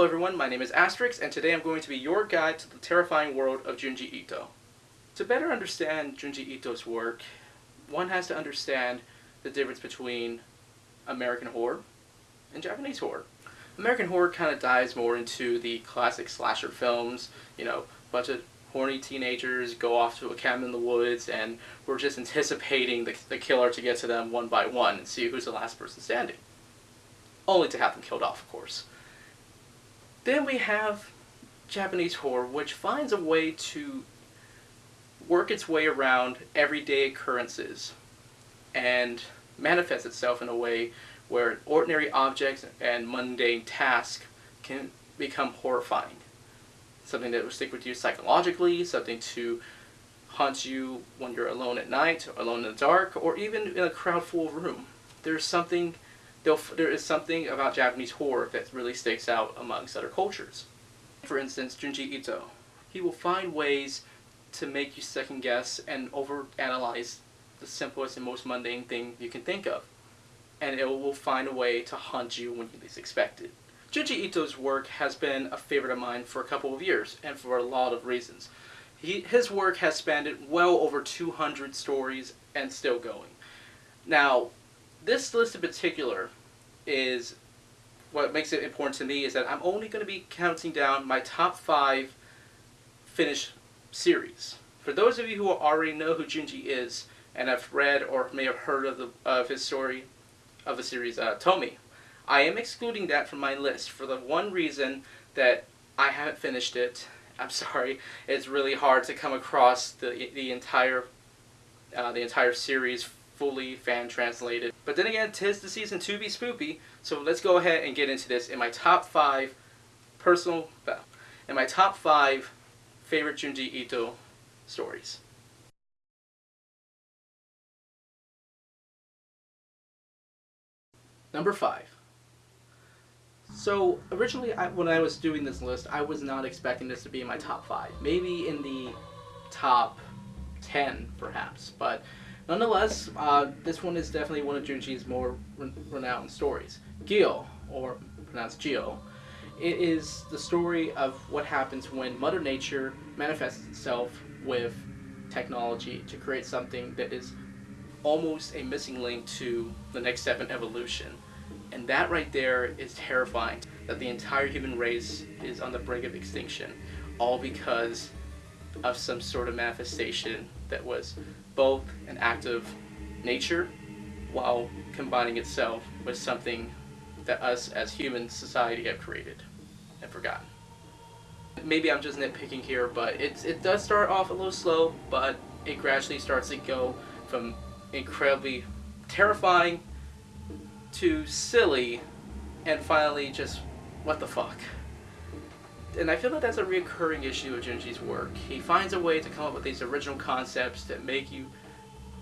Hello everyone, my name is Asterix, and today I'm going to be your guide to the terrifying world of Junji Ito. To better understand Junji Ito's work, one has to understand the difference between American horror and Japanese horror. American horror kind of dives more into the classic slasher films, you know, bunch of horny teenagers go off to a cabin in the woods and we're just anticipating the, the killer to get to them one by one and see who's the last person standing. Only to have them killed off, of course. Then we have Japanese horror, which finds a way to work its way around everyday occurrences and manifests itself in a way where ordinary objects and mundane tasks can become horrifying. Something that will stick with you psychologically, something to haunt you when you're alone at night, alone in the dark, or even in a crowd full room. There's something there is something about Japanese horror that really sticks out amongst other cultures. For instance, Junji Ito. He will find ways to make you second guess and overanalyze the simplest and most mundane thing you can think of. And it will find a way to haunt you when you least expect it. Junji Ito's work has been a favorite of mine for a couple of years, and for a lot of reasons. He, his work has spanned well over 200 stories and still going. Now, this list in particular is what makes it important to me is that I'm only going to be counting down my top five finished series. For those of you who already know who Junji is and have read or may have heard of, the, of his story of the series uh, Tomie, I am excluding that from my list for the one reason that I haven't finished it. I'm sorry, it's really hard to come across the the entire uh, the entire series fully fan translated. But then again, tis the season to be spoopy, so let's go ahead and get into this in my top five personal, in my top five favorite Junji Ito stories. Number five. So originally, I, when I was doing this list, I was not expecting this to be in my top five. Maybe in the top ten, perhaps. But Nonetheless, uh, this one is definitely one of Junji's more re renowned stories. Gyo, or pronounced Geo, it is the story of what happens when Mother Nature manifests itself with technology to create something that is almost a missing link to the next step in evolution. And that right there is terrifying, that the entire human race is on the brink of extinction, all because of some sort of manifestation that was both an act of nature while combining itself with something that us as human society have created and forgotten. Maybe I'm just nitpicking here, but it's, it does start off a little slow, but it gradually starts to go from incredibly terrifying to silly and finally just what the fuck and I feel that that's a recurring issue of Junji's work. He finds a way to come up with these original concepts that make you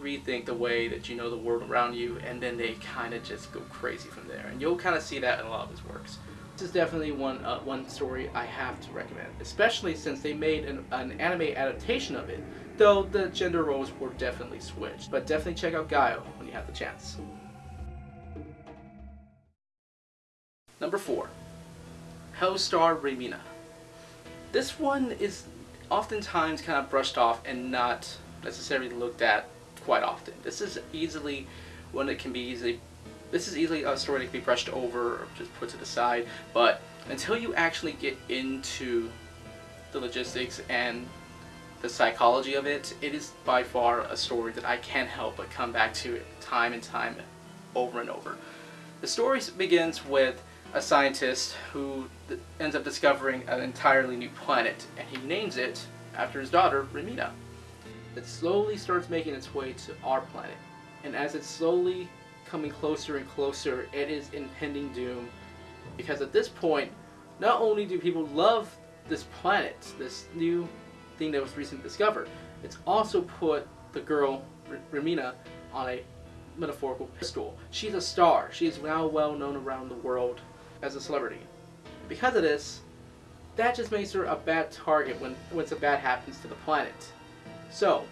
rethink the way that you know the world around you, and then they kind of just go crazy from there. And you'll kind of see that in a lot of his works. This is definitely one uh, one story I have to recommend, especially since they made an, an anime adaptation of it, though the gender roles were definitely switched. But definitely check out Gyo when you have the chance. Number 4. Hellstar Remina. This one is oftentimes kind of brushed off and not necessarily looked at quite often. This is easily one that can be easily this is easily a story that can be brushed over or just put to the side, but until you actually get into the logistics and the psychology of it, it is by far a story that I can't help but come back to time and time over and over. The story begins with a scientist who ends up discovering an entirely new planet, and he names it after his daughter, Remina. It slowly starts making its way to our planet, and as it's slowly coming closer and closer, it is impending doom, because at this point, not only do people love this planet, this new thing that was recently discovered, it's also put the girl, Remina, on a metaphorical pedestal. She's a star. She is now well known around the world as a celebrity. Because of this, that just makes her a bad target when, when something bad happens to the planet. So,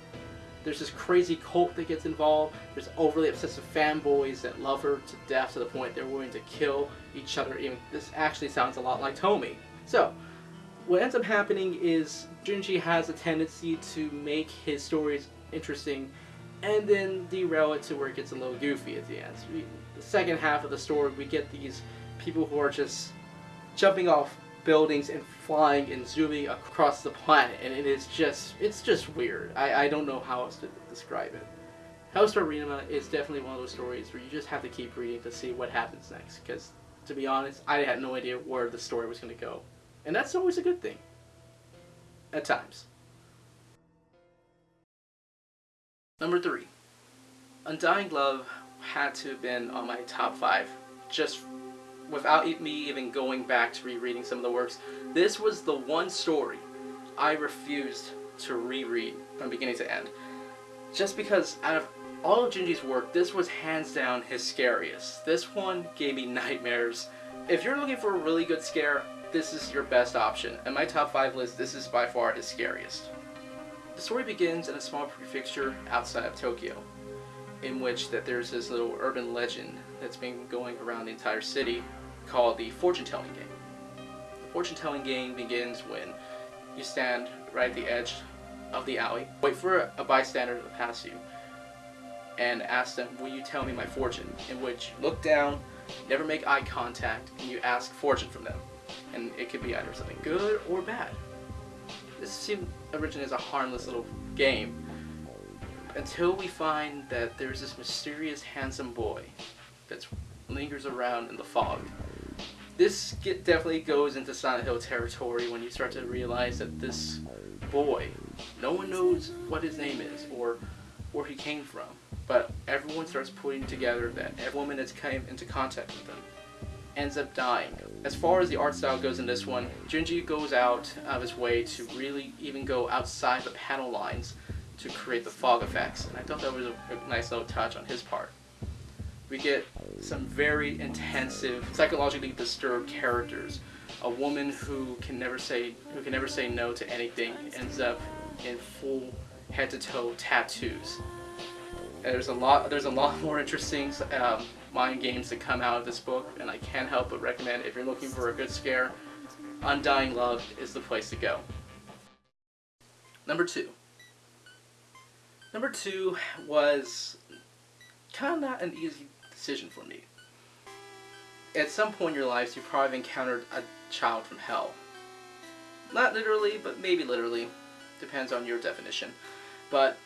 There's this crazy cult that gets involved. There's overly obsessive fanboys that love her to death to the point they're willing to kill each other. Even this actually sounds a lot like Tomie. So, what ends up happening is Junji has a tendency to make his stories interesting and then derail it to where it gets a little goofy at the end. So we, the second half of the story, we get these people who are just jumping off buildings and flying and zooming across the planet, and it is just, it's just weird. I, I don't know how else to describe it. Hellstar Remina is definitely one of those stories where you just have to keep reading to see what happens next, because to be honest, I had no idea where the story was going to go. And that's always a good thing. At times. Number three. Undying Love had to have been on my top five. Just without me even going back to rereading some of the works. This was the one story I refused to reread from beginning to end. Just because out of all of Junji's work, this was hands down his scariest. This one gave me nightmares. If you're looking for a really good scare, this is your best option. In my top 5 list, this is by far his scariest. The story begins in a small prefecture outside of Tokyo, in which that there's this little urban legend that's been going around the entire city called the fortune-telling game. The fortune-telling game begins when you stand right at the edge of the alley, wait for a bystander to pass you, and ask them, will you tell me my fortune? In which you look down, never make eye contact, and you ask fortune from them and it could be either something good or bad. This seems originally a harmless little game until we find that there's this mysterious handsome boy that lingers around in the fog. This get, definitely goes into Silent Hill territory when you start to realize that this boy, no one knows what his name is or where he came from, but everyone starts putting together that every woman that's came into contact with him ends up dying. As far as the art style goes in this one, Junji goes out of his way to really even go outside the panel lines to create the fog effects, and I thought that was a, a nice little touch on his part. We get some very intensive, psychologically disturbed characters. A woman who can never say who can never say no to anything ends up in full head to toe tattoos. And there's a lot there's a lot more interesting um, mind games that come out of this book, and I can't help but recommend if you're looking for a good scare, Undying Love is the place to go. Number two. Number two was kind of not an easy decision for me. At some point in your lives, you probably encountered a child from hell. Not literally, but maybe literally. Depends on your definition. But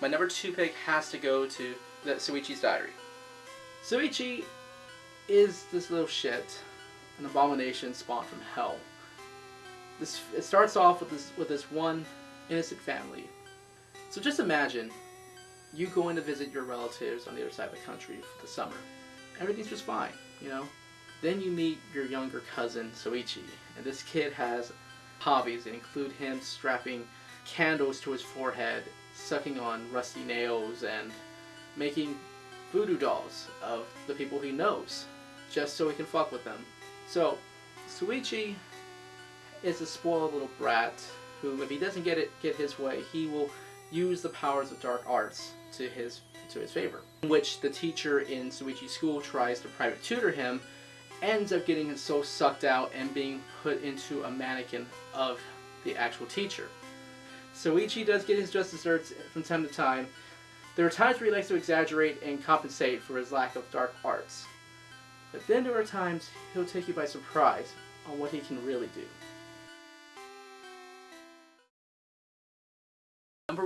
my number two pick has to go to the Shuichi's Diary. Shuichi is this little shit, an abomination spawned from hell. This it starts off with this with this one innocent family. So just imagine you going to visit your relatives on the other side of the country for the summer. Everything's just fine, you know. Then you meet your younger cousin Shuichi, and this kid has hobbies that include him strapping candles to his forehead, sucking on rusty nails, and making voodoo dolls of the people he knows, just so he can fuck with them. So, Shuichi is a spoiled little brat who, if he doesn't get it get his way, he will use the powers of dark arts to his to his favor. In which the teacher in Shuichi's school tries to private tutor him, ends up getting his soul sucked out and being put into a mannequin of the actual teacher. Shuichi does get his just desserts from time to time, there are times where he likes to exaggerate and compensate for his lack of dark arts. But then there are times he'll take you by surprise on what he can really do.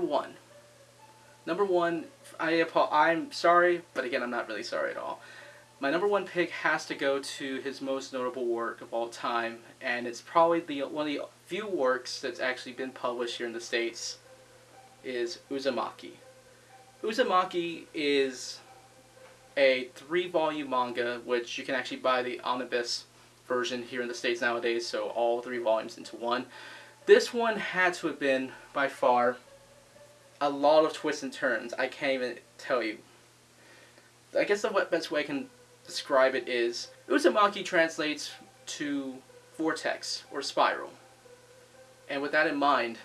One. Number one, I, I'm sorry, but again, I'm not really sorry at all. My number one pick has to go to his most notable work of all time, and it's probably the one of the few works that's actually been published here in the States, is Uzumaki. Uzumaki is a three-volume manga, which you can actually buy the omnibus version here in the States nowadays, so all three volumes into one. This one had to have been, by far, a lot of twists and turns. I can't even tell you. I guess the best way I can describe it is, Uzumaki translates to vortex or spiral. And with that in mind,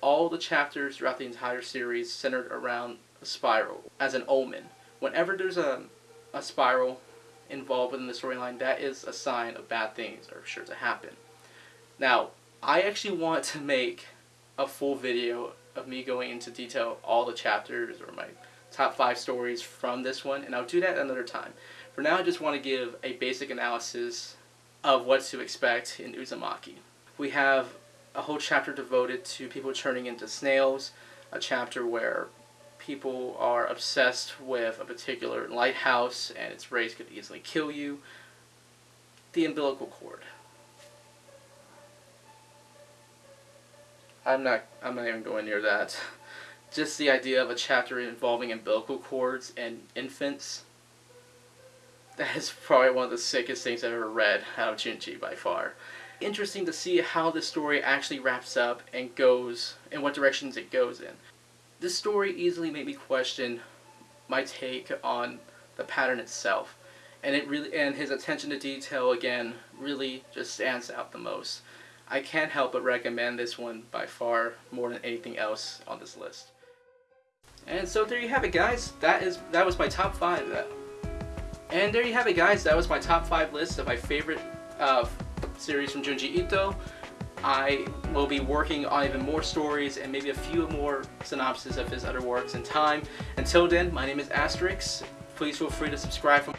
all the chapters throughout the entire series centered around a spiral as an omen. Whenever there's a, a spiral involved within the storyline, that is a sign of bad things are sure to happen. Now, I actually want to make a full video of me going into detail all the chapters or my top five stories from this one, and I'll do that another time. For now, I just want to give a basic analysis of what to expect in Uzumaki. We have a whole chapter devoted to people turning into snails, a chapter where people are obsessed with a particular lighthouse and its rays could easily kill you. The umbilical cord. I'm not I'm not even going near that. Just the idea of a chapter involving umbilical cords and infants. That is probably one of the sickest things I've ever read out of Junji by far. Interesting to see how this story actually wraps up and goes, in what directions it goes in. This story easily made me question my take on the pattern itself. And it really and his attention to detail again really just stands out the most. I can't help but recommend this one by far more than anything else on this list. And so there you have it guys. That is that was my top 5. And there you have it guys. That was my top 5 list of my favorite uh, series from Junji Ito. I will be working on even more stories and maybe a few more synopses of his other works in time. Until then, my name is Asterix. Please feel free to subscribe for